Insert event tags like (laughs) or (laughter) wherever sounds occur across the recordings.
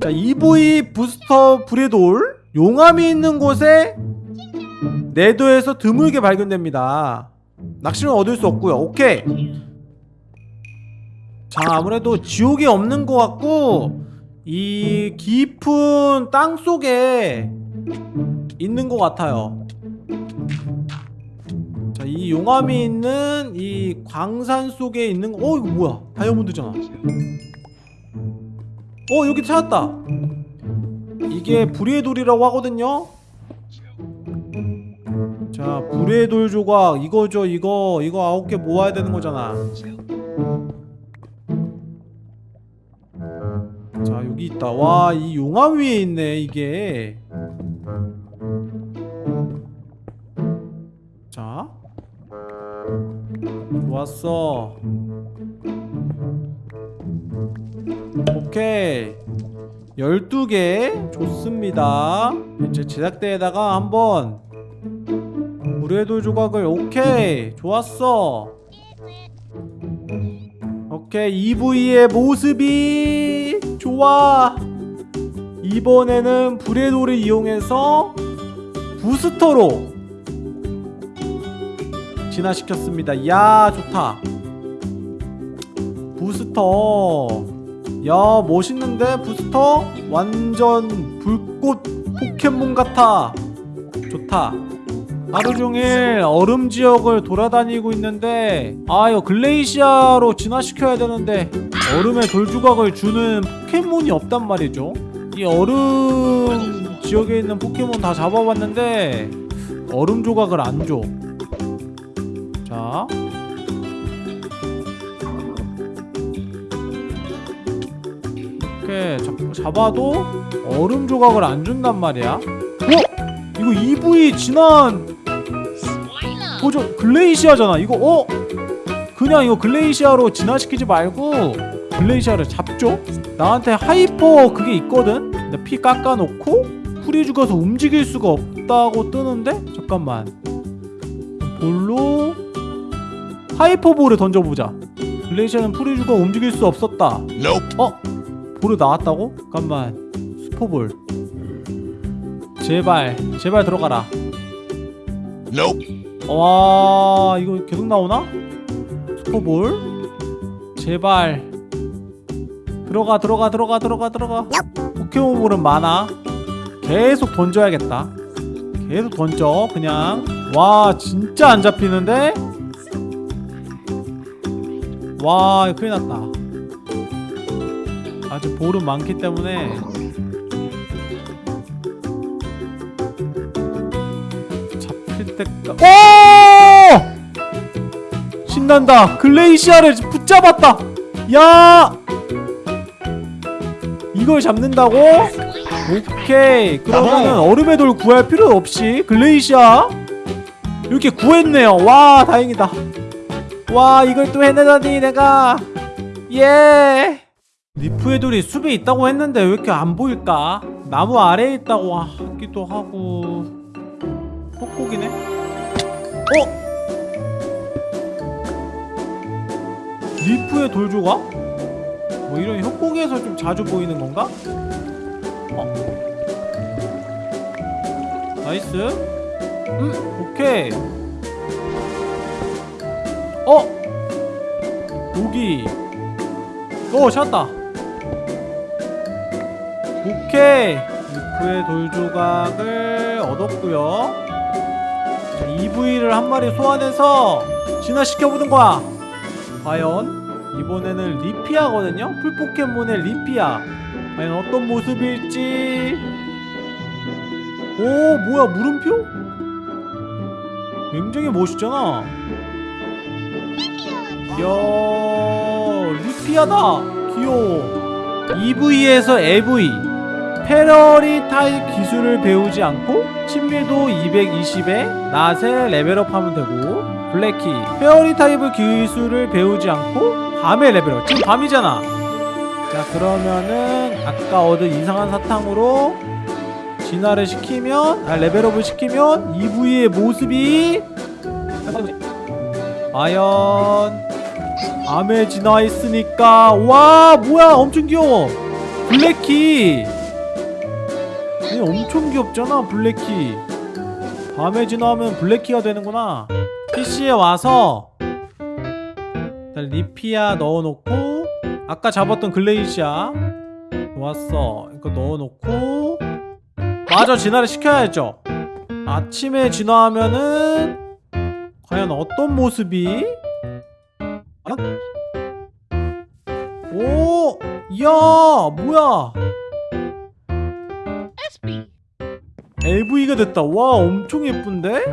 자 EV 부스터 브레돌 용암이 있는 곳에 내도에서 드물게 발견됩니다. 낚시는 얻을 수 없고요. 오케이. 자 아무래도 지옥이 없는 것 같고 이 깊은 땅 속에 있는 것 같아요. 자 이 용암이 있는 이 광산 속에 있는 거어 이거 뭐야? 다이아몬드잖아 어 여기 찾았다. 이게 불의 돌이라고 하거든요. 자 불의 돌 조각. 이거죠 이거. 이거 아홉 개 모아야 되는 거잖아. 자 여기 있다. 와 이 용암 위에 있네 이게. 자. 좋았어 오케이. 12개. 좋습니다. 이제 제작대에다가 한번 물의 돌 조각을 오케이. 좋았어. 오케이. EV의 모습이 좋아. 이번에는 불의 돌을 이용해서 부스터로 진화시켰습니다. 야 좋다. 부스터 야 멋있는데 부스터? 완전 불꽃 포켓몬 같아. 좋다. 하루종일 얼음 지역을 돌아다니고 있는데 아 이거 글레이시아로 진화시켜야 되는데 얼음의 돌조각을 주는 포켓몬이 없단 말이죠. 이 얼음 지역에 있는 포켓몬 다 잡아봤는데 얼음 조각을 안줘. 자 이렇게 잡, 잡아도 얼음 조각을 안 준단 말이야. 어? 이거 이브이 진화 버전 글레이시아잖아. 이거 어? 그냥 이거 글레이시아로 진화시키지 말고 글레이시아를 잡죠? 나한테 하이퍼 그게 있거든? 근데 피 깎아놓고 풀이 죽어서 움직일 수가 없다고 뜨는데? 잠깐만. 볼로 하이퍼볼을 던져보자. 글레이시아는 풀이 죽어 움직일 수 없었다. 어? 볼을 나왔다고? 잠깐만. 슈퍼볼. 제발 제발 들어가라. 와 이거 계속 나오나? 슈퍼볼? 제발. 들어가 들어가 들어가 들어가 들어가. 포켓몬볼은 많아. 계속 던져야겠다. 계속 던져 그냥. 와 진짜 안 잡히는데? 와 이거 큰일 났다 아직 볼은 많기 때문에 잡힐 때까 오! 신난다. 글레이시아를 붙잡았다. 야! 이걸 잡는다고? 오케이. 그러면은 얼음의 돌 구할 필요 없이 글레이시아 이렇게 구했네요. 와 다행이다. 와 이걸 또 해내다니 내가. 예 리프의 돌이 숲에 있다고 했는데 왜 이렇게 안 보일까? 나무 아래에 있다고 하기도 하고 뽁뽁이네? 어? 리프의 돌 조각? 뭐 이런 협곡에서 좀 자주 보이는 건가? 어 nice 음 오케이 어 여기 어 찾았다 오케이 리프의 돌 조각을 얻었고요. 자, EV를 한 마리 소환해서 진화시켜보는 거야. 과연 이번에는 리피아거든요? 풀포켓몬의 리피아. 과연 어떤 모습일지. 오 뭐야 물음표? 굉장히 멋있잖아. 이야 리피아다. 귀여워. EV에서 EV 페어리 타입 기술을 배우지 않고 친밀도 220에 낮에 레벨업하면 되고 블랙키. 페어리 타입의 기술을 배우지 않고 밤에 레벨업. 지금 밤이잖아. 자 그러면은 아까 얻은 이상한 사탕으로 진화를 시키면 아 레벨업을 시키면 이브이의 모습이 과연 밤에 진화했으니까. 와 뭐야 엄청 귀여워. 블랙키 얘 엄청 귀엽잖아 블랙키. 밤에 진화하면 블랙키가 되는구나. PC에 와서 일단 리피아 넣어놓고 아까 잡았던 글레이시아 좋았어. 이거 넣어놓고. 마저 진화를 시켜야죠. 아침에 진화하면은 과연 어떤 모습이? 과연? 오! 이야 뭐야 LV가 됐다. 와 엄청 예쁜데?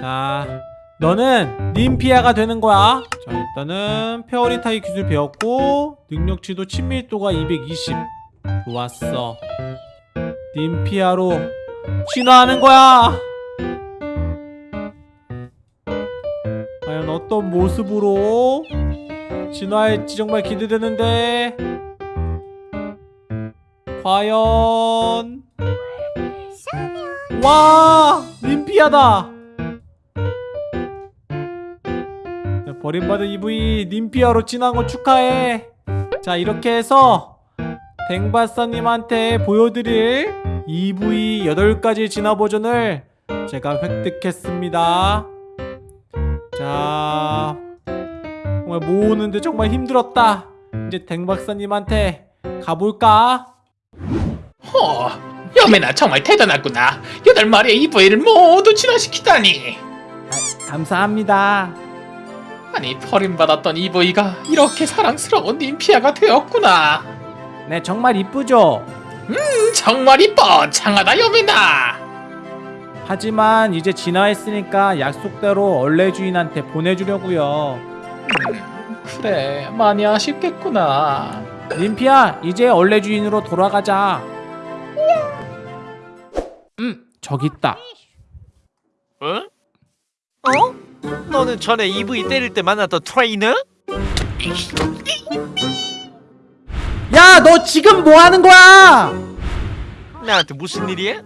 자 너는 림피아가 되는 거야. 자 일단은 페어리타이 기술 배웠고 능력치도 친밀도가 220 좋았어. 림피아로 진화하는 거야. 과연 어떤 모습으로 진화할지 정말 기대되는데. 과연 와 림피아다. 자, 버림받은 EV 림피아로 진화한 거 축하해. 자 이렇게 해서 댕바사님한테 보여드릴 EV 8가지 진화 버전을 제가 획득했습니다. 자 정말 모으는데 정말 힘들었다. 이제 댕박사님한테 가볼까? 허, 여매나 정말 대단하구나. 여덟 마리의 이브이를 모두 진화시키다니. 아, 감사합니다 아니 버림받았던 이브이가 이렇게 사랑스러운 님피아가 되었구나. 네 정말 이쁘죠? 음, 정말 이뻐, 장하다 여매나. 하지만 이제 진화했으니까 약속대로 얼레 주인한테 보내주려고요. 음, 그래, 많이 아쉽겠구나. 림피야, 이제 얼레 주인으로 돌아가자. 음, 저기 있다. 어? 어? 너는 전에 EV 때릴 때 만났던 트레이너? 야, 너 지금 뭐 하는 거야? 나한테 무슨 일이야?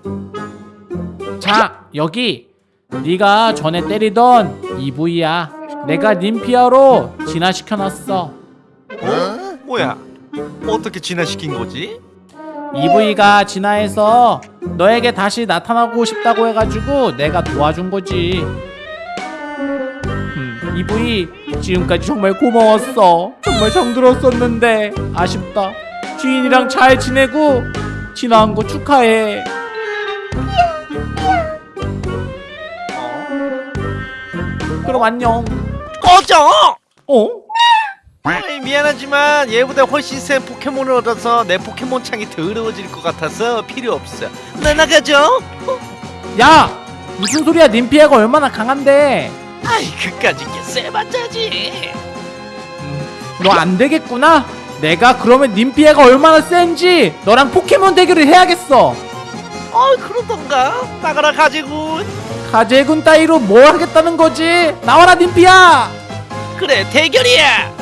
자, 여기 네가 전에 때리던 EV야. 내가 림피아로 진화시켜놨어. 어? 뭐야? 어떻게 진화시킨 거지? EV가 진화해서 너에게 다시 나타나고 싶다고 해가지고 내가 도와준 거지. 음, EV 지금까지 정말 고마웠어. 정말 정들었었는데 아쉽다. 주인이랑 잘 지내고 진화한 거 축하해. 그럼 안녕. 꺼져! 어? 아이, 미안하지만 얘보다 훨씬 센 포켓몬을 얻어서 내 포켓몬 창이 더러워질 것 같아서 필요 없어. 나 나가죠? 야! 무슨 소리야? 님피아가 얼마나 강한데? 아이 그까짓 게 세봤자지. 너 안 되겠구나. 내가 그러면 님피아가 얼마나 센지 너랑 포켓몬 대결을 해야겠어. 어 그러던가 나가라 가지군. 가재군 따위로 뭘 하겠다는 거지? 나와라 님피아. 그래 대결이야.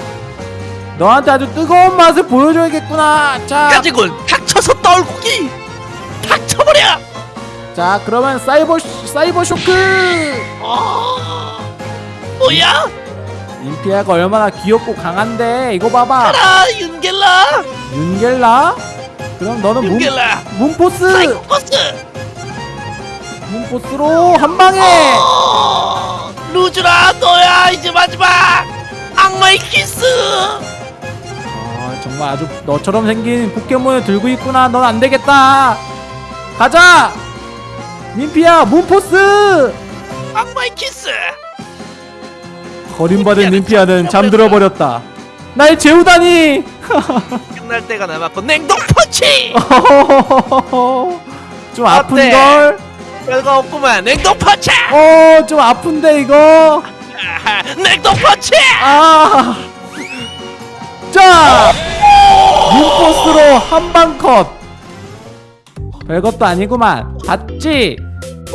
너한테 아주 뜨거운 맛을 보여줘야겠구나. 자, 가지군 닥쳐서 떨구기. 닥쳐버려. 자 그러면 사이버 쇼- 사이버 쇼크. 어 뭐야? 님피아가 얼마나 귀엽고 강한데 이거 봐봐. 아 윤겔라. 윤겔라. 그럼 너는 문, 윤겔라. 문포스. 사이코버스. 문포스로 한 방에. 어, 루주라 너야 이제 마지막 악마의 키스 아 정말 아주 너처럼 생긴 포켓몬을 들고 있구나. 넌 안되겠다. 가자! 민피야 문포스! 악마의 키스! 버림받은 민피아는 잠들어 버렸다. 날 재우다니! (laughs) 끝날 때가 남았고 냉동 펀치! (laughs) 좀 아픈걸? 별거 없구만. 냉동 펀치! 어좀 아픈데 이거? (laughs) 냉동 펀치! 아. 자 문포스로 한방 컷. 별것도 아니구만. 봤지?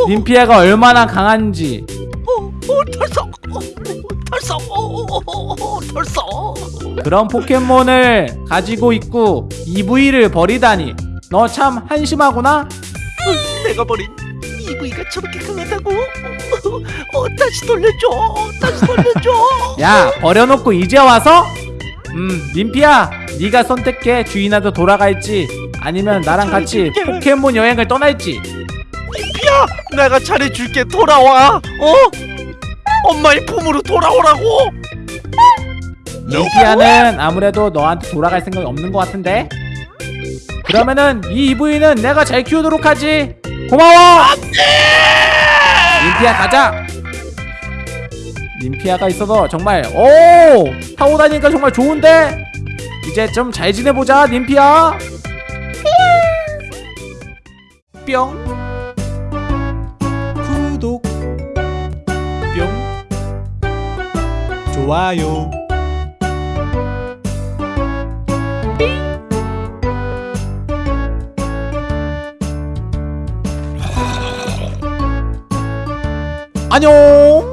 민피아가 얼마나 강한지. 오, 오 털썩. 오, 오, 털썩. 오, 오, 털썩. 그런 포켓몬을 가지고 있고 EV를 버리다니. 너 참 한심하구나. 내가 버린 EV가 저렇게 강하다고? 어, 다시 돌려줘. 다시 돌려줘. 야 버려놓고 이제 와서? 음 민피야 네가 선택해. 주인한테 돌아갈지? 아니면 나랑 같이 포켓몬 여행을 떠날지? 야, 내가 잘해줄게. 돌아와. 어? 엄마의 품으로 돌아오라고. 림피아는 아무래도 너한테 돌아갈 생각이 없는 것 같은데? 그러면은 이 이브이는 내가 잘 키우도록 하지. 고마워. 림피아 가자. 림피아가 있어서 정말 오! 타고 다니니까 정말 좋은데 이제 좀 잘 지내보자 림피아 뿅. 구독. 뿅. 좋아요. 안녕